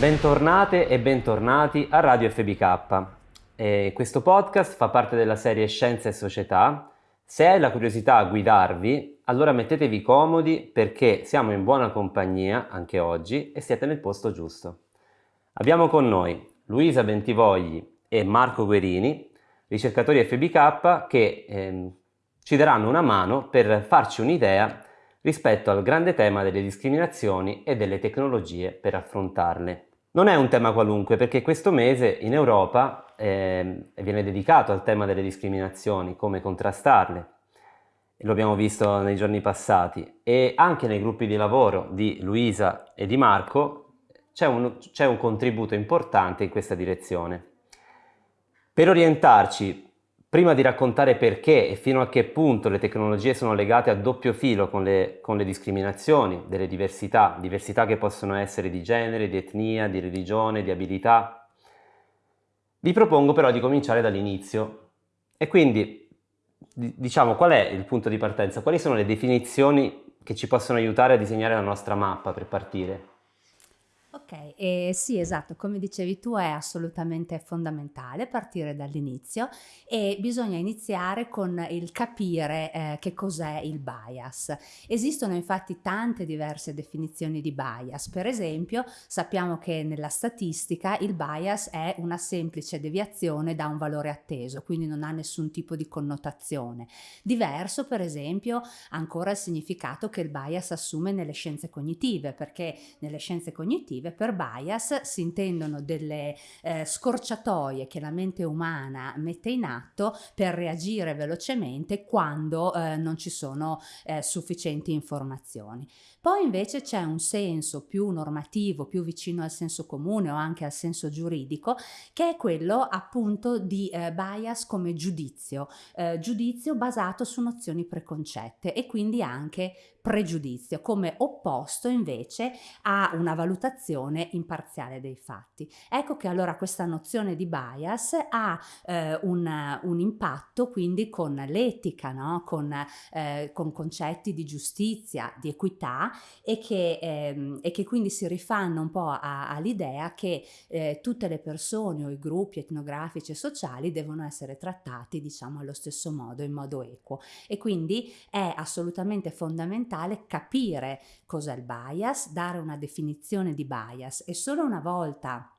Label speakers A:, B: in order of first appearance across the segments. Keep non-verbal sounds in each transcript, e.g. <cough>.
A: Bentornate e bentornati a Radio FBK. Eh, questo podcast fa parte della serie Scienza e Società. Se hai la curiosità a guidarvi, allora mettetevi comodi perché siamo in buona compagnia anche oggi e siete nel posto giusto. Abbiamo con noi Luisa Bentivogli e Marco Guerini, ricercatori FBK che eh, ci daranno una mano per farci un'idea rispetto al grande tema delle discriminazioni e delle tecnologie per affrontarle. Non è un tema qualunque perché questo mese in Europa eh, viene dedicato al tema delle discriminazioni, come contrastarle. Lo abbiamo visto nei giorni passati e anche nei gruppi di lavoro di Luisa e di Marco c'è un, un contributo importante in questa direzione. Per orientarci Prima di raccontare perché e fino a che punto le tecnologie sono legate a doppio filo con le, con le, discriminazioni, delle diversità, diversità che possono essere di genere, di etnia, di religione, di abilità, vi propongo però di cominciare dall'inizio. E quindi, diciamo, qual è il punto di partenza? Quali sono le definizioni che ci possono aiutare a disegnare la nostra mappa per partire?
B: Ok, eh, sì esatto, come dicevi tu è assolutamente fondamentale partire dall'inizio e bisogna iniziare con il capire eh, che cos'è il bias. Esistono infatti tante diverse definizioni di bias, per esempio sappiamo che nella statistica il bias è una semplice deviazione da un valore atteso, quindi non ha nessun tipo di connotazione. Diverso per esempio ancora il significato che il bias assume nelle scienze cognitive, perché nelle scienze cognitive cognitive. Per bias si intendono delle eh, scorciatoie che la mente umana mette in atto per reagire velocemente quando eh, non ci sono eh, sufficienti informazioni. Poi invece c'è un senso più normativo, più vicino al senso comune o anche al senso giuridico, che è quello appunto di eh, bias come giudizio, eh, giudizio basato su nozioni preconcette e quindi anche pregiudizio, come opposto invece a una valutazione imparziale dei fatti. Ecco che allora questa nozione di bias ha eh, un, un, impatto quindi con l'etica, no? con, eh, con, concetti di giustizia, di equità e che, ehm, e che quindi si rifanno un po' all'idea che eh, tutte le persone o i gruppi etnografici e sociali devono essere trattati diciamo allo stesso modo, in modo equo e quindi è assolutamente fondamentale fondamentale capire cos'è il bias, dare una definizione di bias e solo una volta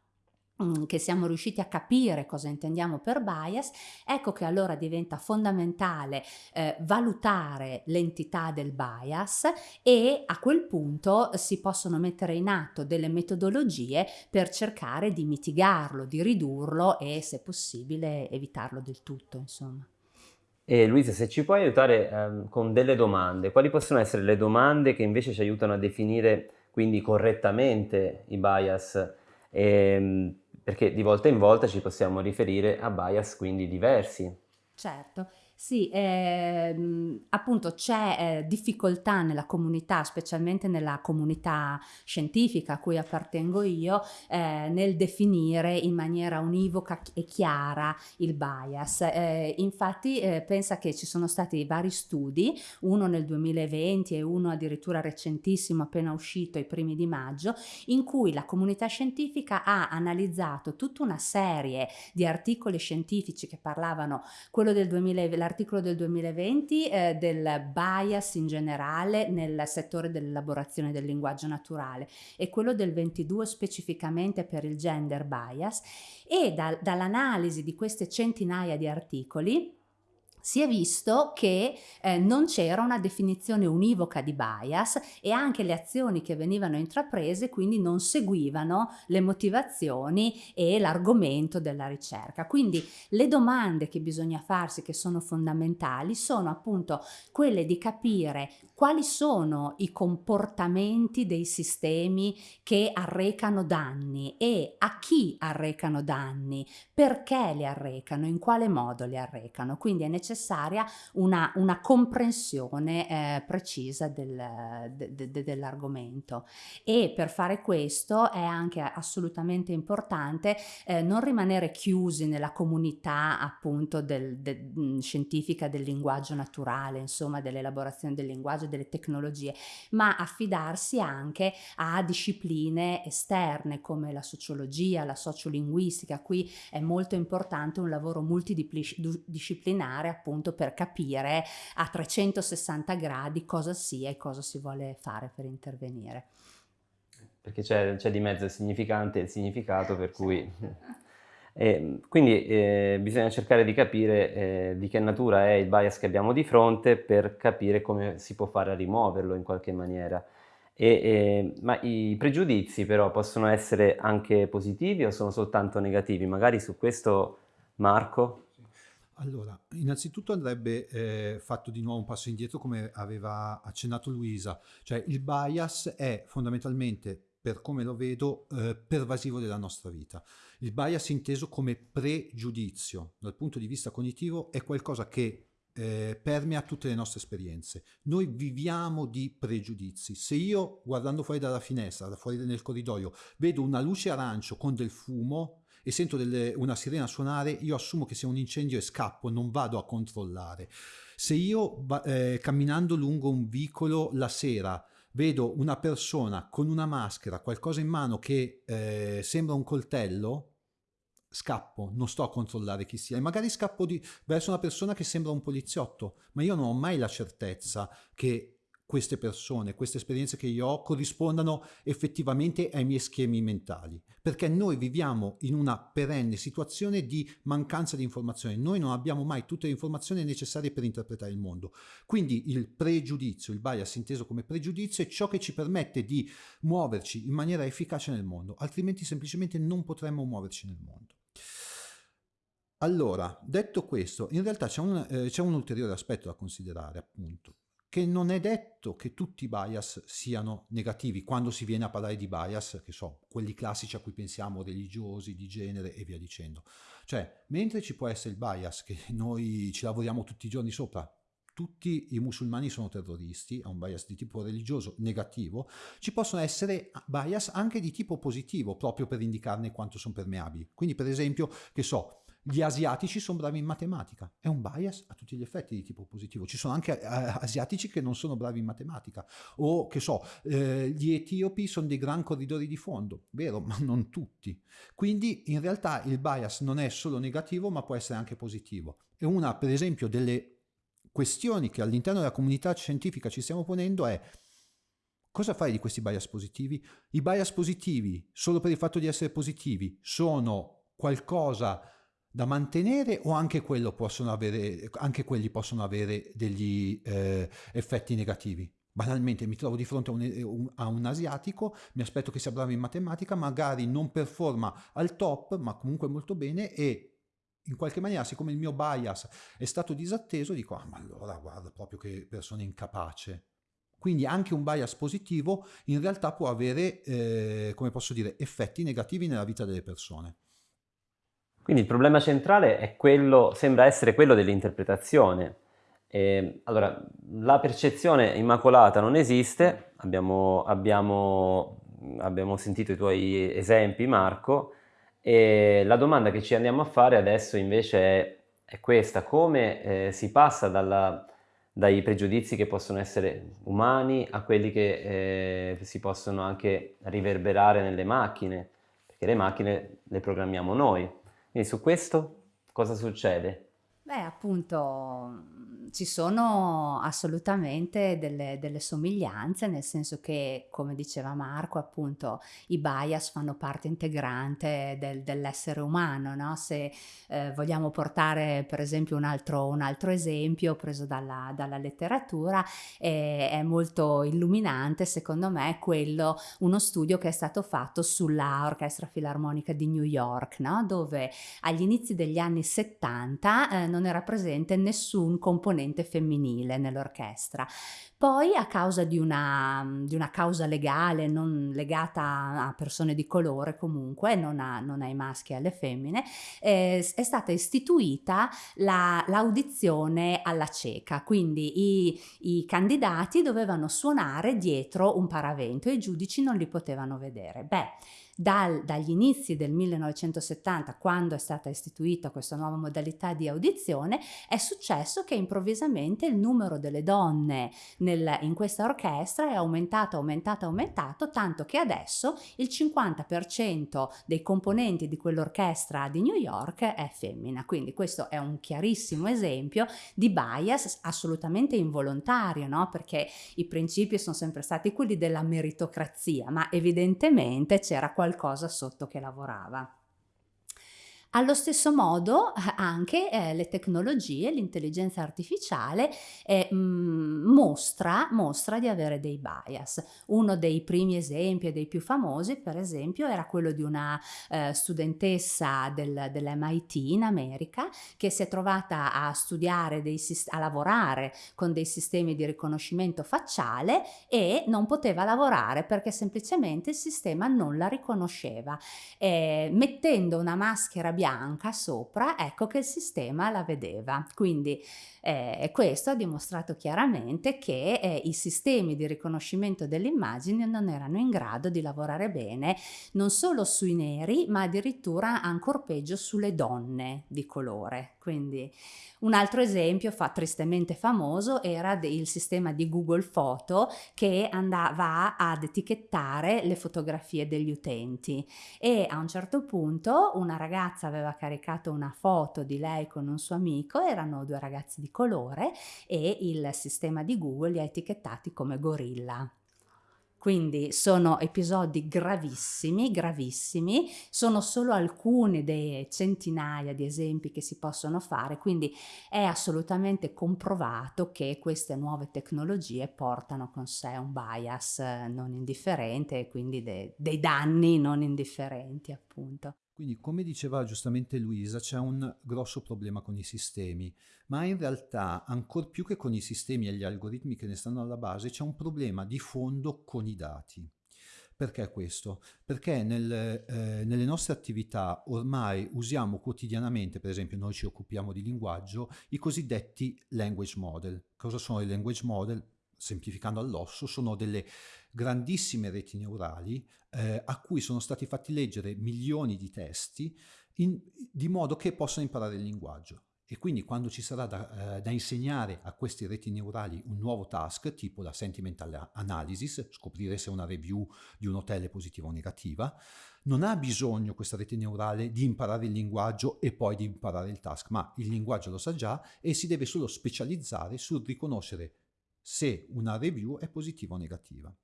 B: mm, che siamo riusciti a capire cosa intendiamo per bias, ecco che allora diventa fondamentale eh, valutare l'entità del bias e a quel punto si possono mettere in atto delle metodologie per cercare di mitigarlo, di ridurlo e se possibile evitarlo del tutto, insomma.
A: E Luisa, se ci puoi aiutare ehm, con delle domande, quali possono essere le domande che invece ci aiutano a definire quindi correttamente i bias? Ehm, perché di volta in volta ci possiamo riferire a bias quindi diversi.
B: Certo. Sì, ehm, appunto c'è eh, difficoltà nella comunità, specialmente nella comunità scientifica a cui appartengo io, eh, nel definire in maniera univoca e chiara il bias. Eh, infatti eh, pensa che ci sono stati vari studi, uno nel 2020 e uno addirittura recentissimo appena uscito ai primi di maggio, in cui la comunità scientifica ha analizzato tutta una serie di articoli scientifici che parlavano, quello del 2020, l'articolo del 2020 eh, del bias in generale nel settore dell'elaborazione del linguaggio naturale e quello del 22 specificamente per il gender bias. E da, dall'analisi di queste centinaia di articoli si è visto che eh, non c'era una definizione univoca di bias e anche le azioni che venivano intraprese quindi non seguivano le motivazioni e l'argomento della ricerca. Quindi le domande che bisogna farsi che sono fondamentali sono appunto quelle di capire quali sono i comportamenti dei sistemi che arrecano danni e a chi arrecano danni, perché li arrecano, in quale modo li arrecano. Quindi è necessario necessaria una, una comprensione eh, precisa del, de, de, dell'argomento e per fare questo è anche assolutamente importante eh, non rimanere chiusi nella comunità appunto del, de, scientifica del linguaggio naturale, insomma dell'elaborazione del linguaggio delle tecnologie, ma affidarsi anche a discipline esterne come la sociologia, la sociolinguistica. Qui è molto importante un lavoro multidisciplinare appunto per capire a 360 gradi cosa sia e cosa si vuole fare per intervenire.
A: Perché c'è, c'è di mezzo il significante e il significato per cui... <laughs> Eh, quindi eh, bisogna cercare di capire eh, di che natura è il bias che abbiamo di fronte per capire come si può fare a rimuoverlo in qualche maniera. E, ma i pregiudizi però possono essere anche positivi o sono soltanto negativi? Magari su questo Marco?
C: Allora, innanzitutto andrebbe eh, fatto di nuovo un passo indietro come aveva accennato Luisa, cioè il bias è fondamentalmente, per come lo vedo, eh, pervasivo della nostra vita. Il bias inteso come pregiudizio dal punto di vista cognitivo è qualcosa che eh, permea tutte le nostre esperienze. Noi viviamo di pregiudizi. Se io, guardando fuori dalla finestra, fuori nel corridoio, vedo una luce arancio con del fumo e sento delle, una sirena suonare, io assumo che sia un incendio e scappo, non vado a controllare. Se io, eh, camminando lungo un vicolo la sera, vedo una persona con una maschera, qualcosa in mano che eh, sembra un coltello, scappo, non sto a controllare chi sia e magari scappo di, verso una persona che sembra un poliziotto, ma io non ho mai la certezza che queste persone, queste esperienze che io ho corrispondano effettivamente ai miei schemi mentali, perché noi viviamo in una perenne situazione di mancanza di informazioni, noi non abbiamo mai tutte le informazioni necessarie per interpretare il mondo. Quindi il pregiudizio, il bias inteso come pregiudizio è ciò che ci permette di muoverci in maniera efficace nel mondo, altrimenti semplicemente non potremmo muoverci nel mondo. Allora, detto questo, in realtà c'è un, eh, un, ulteriore aspetto da considerare, appunto, che non è detto che tutti i bias siano negativi quando si viene a parlare di bias, che so, quelli classici a cui pensiamo, religiosi, di genere e via dicendo. Cioè, mentre ci può essere il bias, che noi ci lavoriamo tutti i giorni sopra, tutti i musulmani sono terroristi, ha un bias di tipo religioso negativo, ci possono essere bias anche di tipo positivo, proprio per indicarne quanto sono permeabili. Quindi, per esempio, che so, gli asiatici sono bravi in matematica, è un bias a tutti gli effetti di tipo positivo. Ci sono anche eh, asiatici che non sono bravi in matematica, o che so, eh, gli etiopi sono dei gran corridori di fondo, vero, ma <laughs> non tutti. Quindi in realtà il bias non è solo negativo, ma può essere anche positivo. E una, per esempio, delle questioni che all'interno della comunità scientifica ci stiamo ponendo è cosa fare di questi bias positivi? I bias positivi, solo per il fatto di essere positivi, sono qualcosa da mantenere o anche, avere, anche quelli possono avere degli eh, effetti negativi? Banalmente mi trovo di fronte a un, a un, asiatico, mi aspetto che sia bravo in matematica, magari non performa al top, ma comunque molto bene e in qualche maniera, siccome il mio bias è stato disatteso, dico, ah ma allora guarda proprio che persona incapace. Quindi anche un bias positivo in realtà può avere, eh, come posso dire, effetti negativi nella vita delle persone.
A: Quindi il problema centrale quello, sembra essere quello dell'interpretazione. allora, la percezione immacolata non esiste, abbiamo, abbiamo, abbiamo sentito i tuoi esempi Marco, e la domanda che ci andiamo a fare adesso invece è, è questa, come eh, si passa dalla, dai pregiudizi che possono essere umani a quelli che eh, si possono anche riverberare nelle macchine, perché le macchine le programmiamo noi. Quindi su questo cosa succede?
B: Beh, appunto, ci sono assolutamente delle, delle, somiglianze, nel senso che, come diceva Marco, appunto, i bias fanno parte integrante del, dell'essere umano, no? Se eh, vogliamo portare, per esempio, un altro, un altro esempio preso dalla, dalla letteratura, eh, è molto illuminante, secondo me, quello, uno studio che è stato fatto sulla Orchestra Filarmonica di New York, no? Dove agli inizi degli anni 70 eh, non era presente nessun componente femminile nell'orchestra Poi a causa di una, di una causa legale non legata a persone di colore comunque, non, a, non ai maschi e alle femmine, eh, è stata istituita la, l'audizione alla cieca, quindi i, i candidati dovevano suonare dietro un paravento e i giudici non li potevano vedere. Beh, dal, dagli inizi del 1970, quando è stata istituita questa nuova modalità di audizione, è successo che improvvisamente il numero delle donne nel, in questa orchestra è aumentato, aumentato, aumentato, tanto che adesso il 50% dei componenti di quell'orchestra di New York è femmina. Quindi questo è un chiarissimo esempio di bias assolutamente involontario, no? perché i principi sono sempre stati quelli della meritocrazia, ma evidentemente c'era qualcosa qualcosa sotto che lavorava. Allo stesso modo eh, anche eh, le tecnologie, l'intelligenza artificiale eh, mm, mostra, mostra, di avere dei bias. Uno dei primi esempi e dei più famosi, per esempio, era quello di una eh, studentessa del, dell'MIT in America che si è trovata a studiare, dei, a lavorare con dei sistemi di riconoscimento facciale e non poteva lavorare perché semplicemente il sistema non la riconosceva. Eh, mettendo una maschera bianca sopra, ecco che il sistema la vedeva. Quindi eh, questo ha dimostrato chiaramente che eh, i sistemi di riconoscimento delle immagini non erano in grado di lavorare bene non solo sui neri, ma addirittura ancora peggio sulle donne di colore. Quindi un altro esempio fa tristemente famoso era il sistema di Google Foto che andava ad etichettare le fotografie degli utenti e a un certo punto una ragazza aveva caricato una foto di lei con un suo amico, erano due ragazzi di colore e il sistema di Google li ha etichettati come gorilla. Quindi sono episodi gravissimi, gravissimi, sono solo alcuni dei centinaia di esempi che si possono fare, quindi è assolutamente comprovato che queste nuove tecnologie portano con sé un bias non indifferente e quindi de- dei danni non indifferenti appunto.
C: Quindi, come diceva giustamente Luisa, c'è un grosso problema con i sistemi, ma in realtà, ancor più che con i sistemi e gli algoritmi che ne stanno alla base, c'è un problema di fondo con i dati. Perché questo? Perché nel, eh, nelle nostre attività ormai usiamo quotidianamente, per esempio noi ci occupiamo di linguaggio, i cosiddetti language model. Cosa sono i language model? Semplificando all'osso, sono delle grandissime reti neurali eh, a cui sono stati fatti leggere milioni di testi in, di modo che possano imparare il linguaggio. E quindi quando ci sarà da, eh, da, insegnare a questi reti neurali un nuovo task, tipo la sentimental analysis, scoprire se una review di un hotel è positiva o negativa, non ha bisogno questa rete neurale di imparare il linguaggio e poi di imparare il task, ma il linguaggio lo sa già e si deve solo specializzare sul riconoscere se una review è positiva o negativa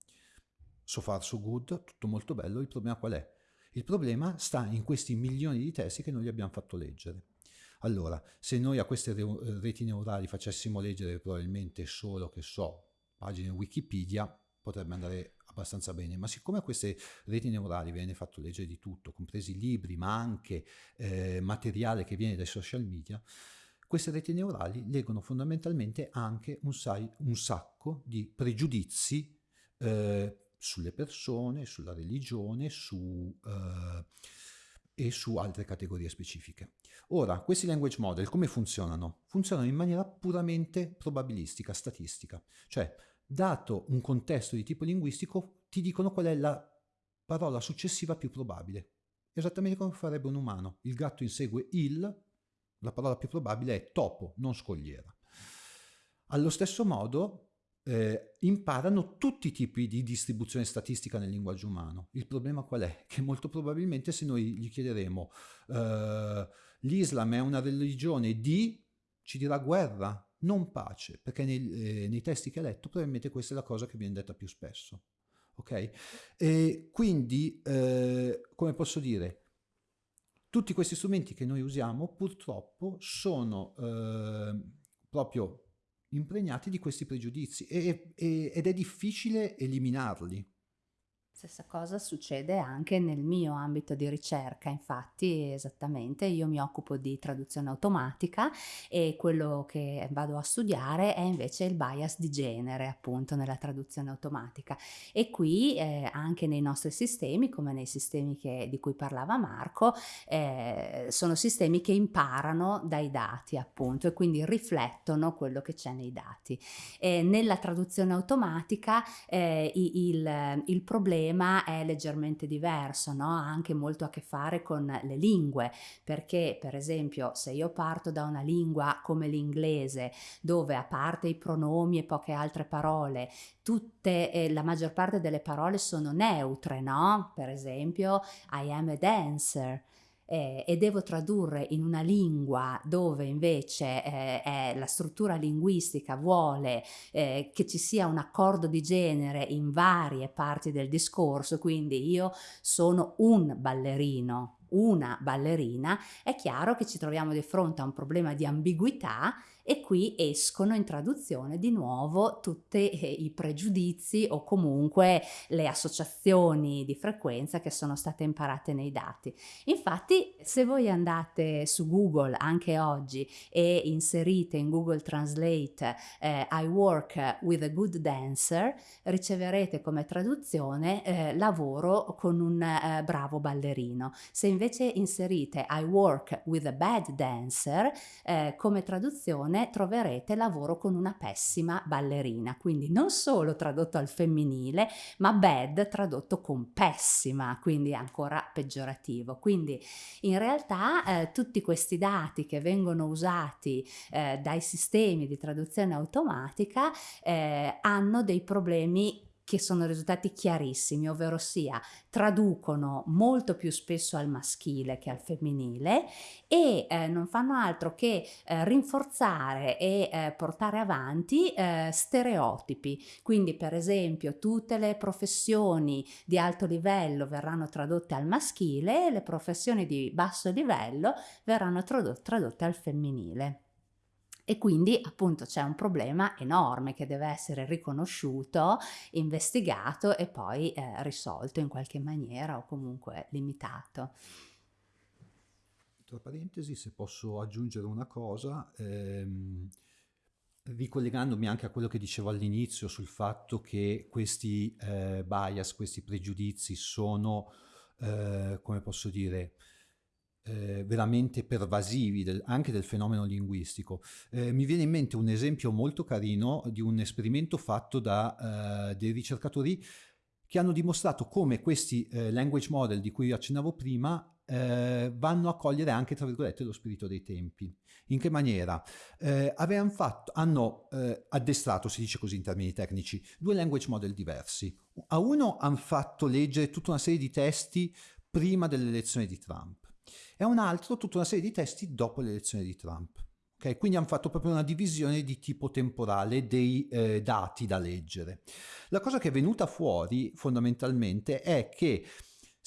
C: so far so good, tutto molto bello, il problema qual è? Il problema sta in questi milioni di testi che noi gli abbiamo fatto leggere. Allora, se noi a queste reti neurali facessimo leggere probabilmente solo, che so, pagine Wikipedia, potrebbe andare abbastanza bene, ma siccome a queste reti neurali viene fatto leggere di tutto, compresi libri, ma anche eh, materiale che viene dai social media, queste reti neurali leggono fondamentalmente anche un, sai, un sacco di pregiudizi eh, sulle persone, sulla religione su, uh, e su altre categorie specifiche. Ora, questi language model come funzionano? Funzionano in maniera puramente probabilistica, statistica, cioè dato un contesto di tipo linguistico ti dicono qual è la parola successiva più probabile, esattamente come farebbe un umano. Il gatto insegue il, la parola più probabile è topo, non scogliera. Allo stesso modo, eh, imparano tutti i tipi di distribuzione statistica nel linguaggio umano. Il problema qual è? Che molto probabilmente se noi gli chiederemo eh, l'Islam è una religione di, ci dirà guerra, non pace, perché nei, eh, nei, testi che ha letto probabilmente questa è la cosa che viene detta più spesso. Ok? E quindi, eh, come posso dire, tutti questi strumenti che noi usiamo purtroppo sono eh, proprio impregnati di questi pregiudizi e, e, ed è difficile eliminarli.
B: Stessa cosa succede anche nel mio ambito di ricerca, infatti esattamente io mi occupo di traduzione automatica e quello che vado a studiare è invece il bias di genere appunto nella traduzione automatica e qui eh, anche nei nostri sistemi come nei sistemi che, di cui parlava Marco eh, sono sistemi che imparano dai dati appunto e quindi riflettono quello che c'è nei dati. E nella traduzione automatica eh, il, il problema problema è leggermente diverso, no? ha anche molto a che fare con le lingue, perché per esempio se io parto da una lingua come l'inglese, dove a parte i pronomi e poche altre parole, tutte, eh, la maggior parte delle parole sono neutre, no? Per esempio, I am a dancer eh, e devo tradurre in una lingua dove invece eh, la struttura linguistica vuole eh, che ci sia un accordo di genere in varie parti del discorso, quindi io sono un ballerino, una ballerina, è chiaro che ci troviamo di fronte a un problema di ambiguità e qui escono in traduzione di nuovo tutti eh, i pregiudizi o comunque le associazioni di frequenza che sono state imparate nei dati. Infatti se voi andate su Google anche oggi e inserite in Google Translate eh, I work with a good dancer, riceverete come traduzione eh, lavoro con un eh, bravo ballerino. Se invece inserite I work with a bad dancer, eh, come traduzione troverete lavoro con una pessima ballerina, quindi non solo tradotto al femminile, ma bad tradotto con pessima, quindi ancora peggiorativo. Quindi in realtà eh, tutti questi dati che vengono usati eh, dai sistemi di traduzione automatica eh, hanno dei problemi che sono risultati chiarissimi, ovvero sia traducono molto più spesso al maschile che al femminile e eh, non fanno altro che eh, rinforzare e eh, portare avanti eh, stereotipi. Quindi per esempio tutte le professioni di alto livello verranno tradotte al maschile e le professioni di basso livello verranno tradotte al femminile. E quindi appunto c'è un problema enorme che deve essere riconosciuto, investigato e poi eh, risolto in qualche maniera o comunque limitato.
C: Tra parentesi, se posso aggiungere una cosa, ehm, ricollegandomi anche a quello che dicevo all'inizio sul fatto che questi eh, bias, questi pregiudizi sono, eh, come posso dire, eh, veramente pervasivi del, anche del fenomeno linguistico. Eh, mi viene in mente un esempio molto carino di un esperimento fatto da eh, dei ricercatori che hanno dimostrato come questi eh, language model di cui accennavo prima eh, vanno a cogliere anche, tra virgolette, lo spirito dei tempi. In che maniera? Eh, fatto, hanno addestrato, si dice così in termini tecnici, due language model diversi. A uno hanno fatto leggere tutta una serie di testi prima dell'elezione di Trump e un altro tutta una serie di testi dopo l'elezione di Trump. Okay? Quindi hanno fatto proprio una divisione di tipo temporale dei eh, dati da leggere. La cosa che è venuta fuori fondamentalmente è che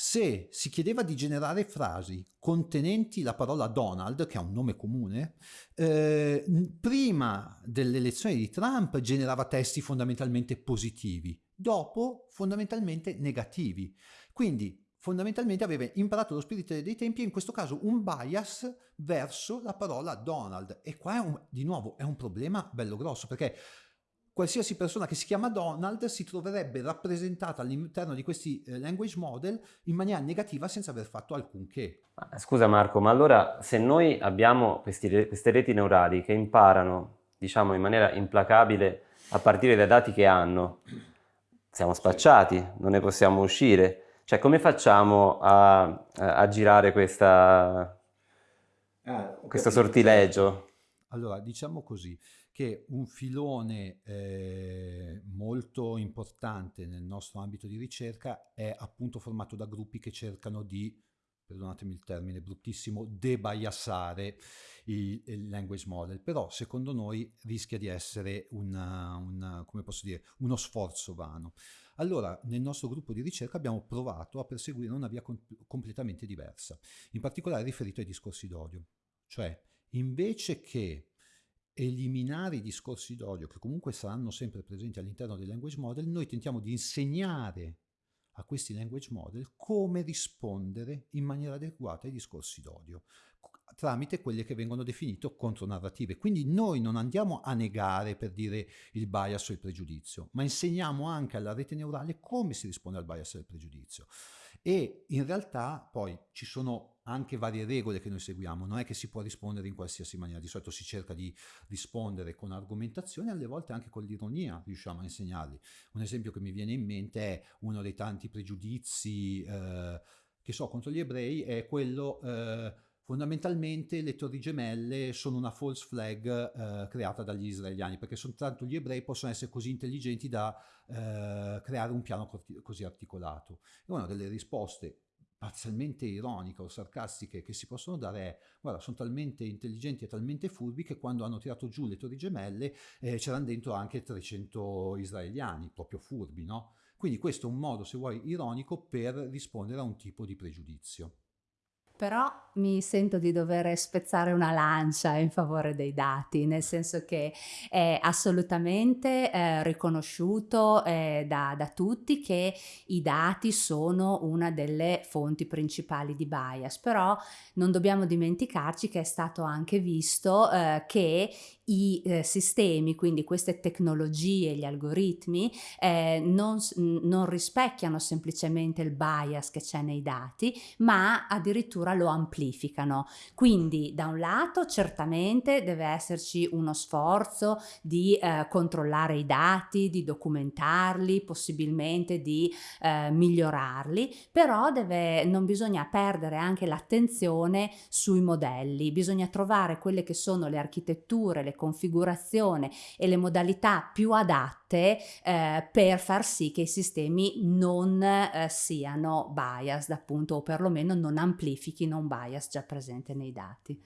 C: se si chiedeva di generare frasi contenenti la parola Donald, che è un nome comune, eh, prima dell'elezione di Trump generava testi fondamentalmente positivi, dopo fondamentalmente negativi. Quindi fondamentalmente aveva imparato lo spirito dei tempi e in questo caso un bias verso la parola Donald e qua un, di nuovo è un problema bello grosso perché qualsiasi persona che si chiama Donald si troverebbe rappresentata all'interno di questi eh, language model in maniera negativa senza aver fatto alcunché.
A: Scusa Marco, ma allora se noi abbiamo questi, queste reti neurali che imparano diciamo in maniera implacabile a partire dai dati che hanno, siamo spacciati, non ne possiamo uscire. Cioè, come facciamo a, a, a girare questa, ah, questo sortileggio?
C: Allora, diciamo così, che un filone eh, molto importante nel nostro ambito di ricerca è appunto formato da gruppi che cercano di, perdonatemi il termine bruttissimo, debiassare il, il language model, però secondo noi rischia di essere una, una, dire, uno sforzo vano. Allora, nel nostro gruppo di ricerca abbiamo provato a perseguire una via com completamente diversa, in particolare riferito ai discorsi d'odio. Cioè, invece che eliminare i discorsi d'odio, che comunque saranno sempre presenti all'interno del language model, noi tentiamo di insegnare a questi language model come rispondere in maniera adeguata ai discorsi d'odio tramite quelle che vengono definite contronarrative. Quindi noi non andiamo a negare per dire il bias o il pregiudizio, ma insegniamo anche alla rete neurale come si risponde al bias e al pregiudizio. E in realtà poi ci sono anche varie regole che noi seguiamo, non è che si può rispondere in qualsiasi maniera, di solito si cerca di rispondere con argomentazione, alle volte anche con l'ironia riusciamo a insegnarli. Un esempio che mi viene in mente è uno dei tanti pregiudizi eh, che so contro gli ebrei, è quello... Eh, Fondamentalmente le torri gemelle sono una false flag eh, creata dagli israeliani, perché soltanto gli ebrei possono essere così intelligenti da eh, creare un piano così articolato. E una delle risposte parzialmente ironiche o sarcastiche che si possono dare è guarda sono talmente intelligenti e talmente furbi che quando hanno tirato giù le torri gemelle eh, c'erano dentro anche 300 israeliani proprio furbi no? quindi questo è un modo se vuoi ironico per rispondere a un tipo di pregiudizio
B: però mi sento di dover spezzare una lancia in favore dei dati, nel senso che è assolutamente eh, riconosciuto eh, da, da, tutti che i dati sono una delle fonti principali di bias, però non dobbiamo dimenticarci che è stato anche visto eh, che i eh, sistemi, quindi queste tecnologie, gli algoritmi, eh, non, non, rispecchiano semplicemente il bias che c'è nei dati, ma addirittura lo amplificano. Quindi da un lato certamente deve esserci uno sforzo di eh, controllare i dati, di documentarli, possibilmente di eh, migliorarli, però deve, non bisogna perdere anche l'attenzione sui modelli, bisogna trovare quelle che sono le architetture, le configurazione e le modalità più adatte eh, per far sì che i sistemi non eh, siano biased appunto o perlomeno non amplifichino un bias già presente nei dati.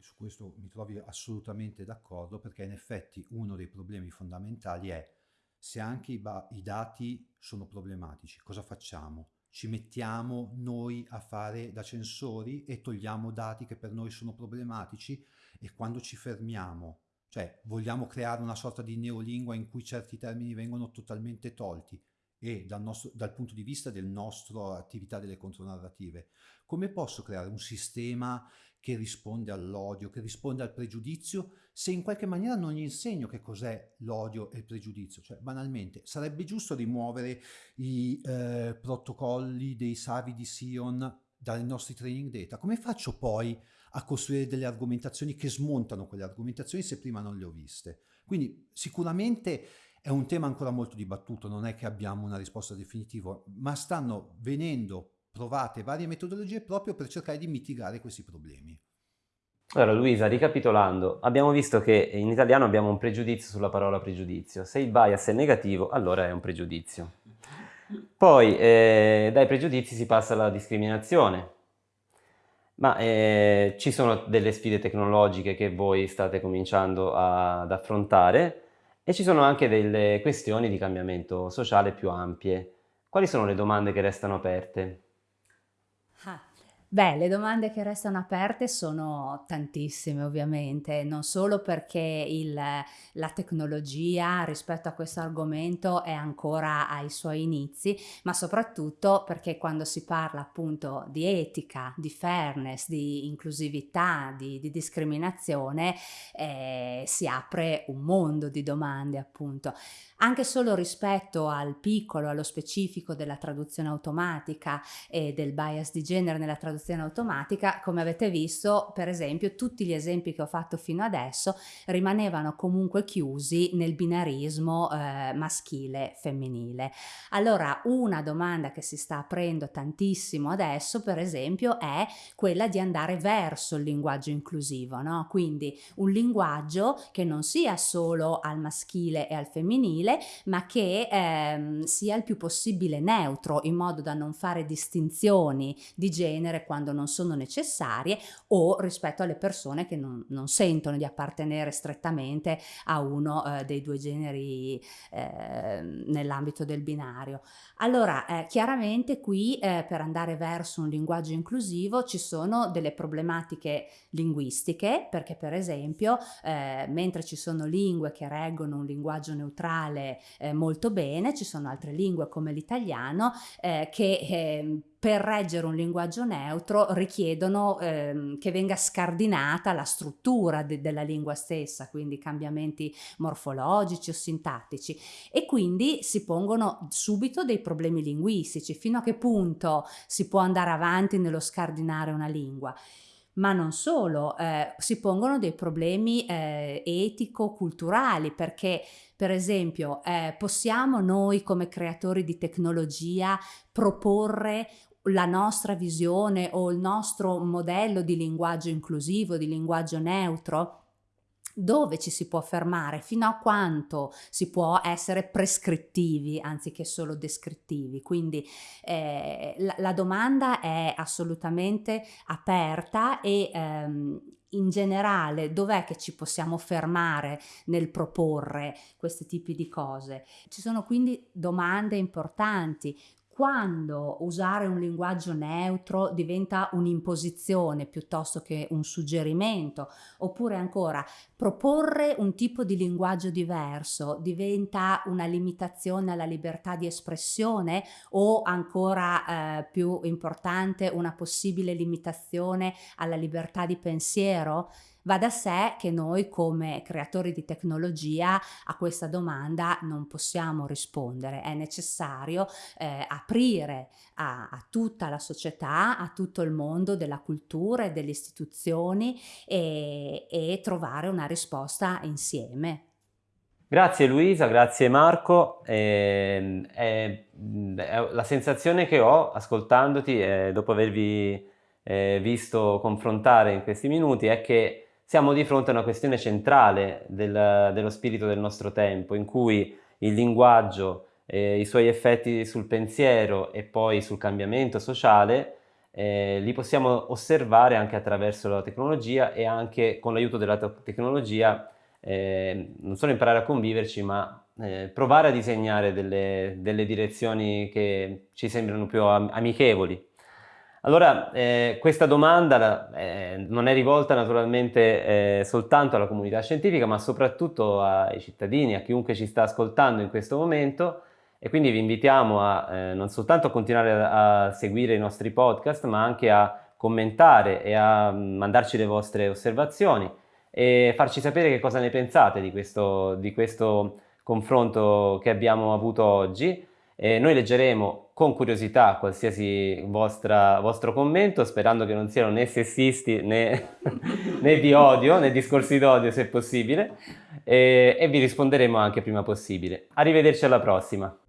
C: Su questo mi trovi assolutamente d'accordo perché in effetti uno dei problemi fondamentali è se anche i, i dati sono problematici, cosa facciamo? Ci mettiamo noi a fare da censori e togliamo dati che per noi sono problematici e quando ci fermiamo, cioè vogliamo creare una sorta di neolingua in cui certi termini vengono totalmente tolti e dal, nostro, dal punto di vista della nostra attività delle contronarrative, come posso creare un sistema che risponde all'odio, che risponde al pregiudizio, se in qualche maniera non gli insegno che cos'è l'odio e il pregiudizio. Cioè, banalmente, sarebbe giusto rimuovere i eh, protocolli dei savi di Sion dai nostri training data. Come faccio poi a costruire delle argomentazioni che smontano quelle argomentazioni se prima non le ho viste? Quindi sicuramente è un tema ancora molto dibattuto, non è che abbiamo una risposta definitiva, ma stanno venendo provate varie metodologie proprio per cercare di mitigare questi problemi.
A: Allora Luisa, ricapitolando, abbiamo visto che in italiano abbiamo un pregiudizio sulla parola pregiudizio. Se il bias è negativo, allora è un pregiudizio. Poi eh, dai pregiudizi si passa alla discriminazione. Ma eh, ci sono delle sfide tecnologiche che voi state cominciando a, ad affrontare e ci sono anche delle questioni di cambiamento sociale più ampie. Quali sono le domande che restano aperte?
B: Beh, le domande che restano aperte sono tantissime ovviamente, non solo perché il, la tecnologia rispetto a questo argomento è ancora ai suoi inizi, ma soprattutto perché quando si parla appunto di etica, di fairness, di inclusività, di, di discriminazione, eh, si apre un mondo di domande appunto. Anche solo rispetto al piccolo, allo specifico della traduzione automatica e del bias di genere nella traduzione automatica, come avete visto, per esempio, tutti gli esempi che ho fatto fino adesso rimanevano comunque chiusi nel binarismo eh, maschile-femminile. Allora, una domanda che si sta aprendo tantissimo adesso, per esempio, è quella di andare verso il linguaggio inclusivo, no? Quindi un linguaggio che non sia solo al maschile e al femminile, ma che ehm, sia il più possibile neutro, in modo da non fare distinzioni di genere quando non sono necessarie o rispetto alle persone che non, non sentono di appartenere strettamente a uno eh, dei due generi eh, nell'ambito del binario. Allora, eh, chiaramente qui eh, per andare verso un linguaggio inclusivo ci sono delle problematiche linguistiche, perché per esempio, eh, mentre ci sono lingue che reggono un linguaggio neutrale eh, molto bene, ci sono altre lingue come l'italiano che ehm, per reggere un linguaggio neutro richiedono ehm, che venga scardinata la struttura de della lingua stessa, quindi cambiamenti morfologici o sintattici. E quindi si pongono subito dei problemi linguistici, fino a che punto si può andare avanti nello scardinare una lingua. Ma non solo, eh, si pongono dei problemi eh, etico-culturali perché per esempio eh, possiamo noi come creatori di tecnologia proporre la nostra visione o il nostro modello di linguaggio inclusivo, di linguaggio neutro? dove ci si può fermare, fino a quanto si può essere prescrittivi anziché solo descrittivi. Quindi eh, la, la, domanda è assolutamente aperta e ehm, in generale dov'è che ci possiamo fermare nel proporre questi tipi di cose? Ci sono quindi domande importanti quando usare un linguaggio neutro diventa un'imposizione piuttosto che un suggerimento, oppure ancora proporre un tipo di linguaggio diverso diventa una limitazione alla libertà di espressione o ancora eh, più importante una possibile limitazione alla libertà di pensiero? Va da sé che noi come creatori di tecnologia a questa domanda non possiamo rispondere, è necessario eh, aprire a, a, tutta la società, a tutto il mondo della cultura e delle istituzioni e, e trovare una risposta insieme.
A: Grazie Luisa, grazie Marco. Eh, è la sensazione che ho ascoltandoti eh, dopo avervi eh, visto confrontare in questi minuti è che siamo di fronte a una questione centrale del, dello spirito del nostro tempo, in cui il linguaggio, eh, i suoi effetti sul pensiero e poi sul cambiamento sociale, eh, li possiamo osservare anche attraverso la tecnologia e anche con l'aiuto della tecnologia eh, non solo imparare a conviverci, ma eh, provare a disegnare delle, delle direzioni che ci sembrano più am amichevoli allora, eh, questa domanda eh, non è rivolta naturalmente eh, soltanto alla comunità scientifica, ma soprattutto ai cittadini, a chiunque ci sta ascoltando in questo momento e quindi vi invitiamo a eh, non soltanto a continuare a, a, seguire i nostri podcast, ma anche a commentare e a mandarci le vostre osservazioni e farci sapere che cosa ne pensate di questo, di questo confronto che abbiamo avuto oggi. E noi leggeremo con curiosità qualsiasi vostra, vostro commento, sperando che non siano né sessisti né, <laughs> né di odio, né discorsi d'odio se possibile, e, e vi risponderemo anche prima possibile. Arrivederci alla prossima.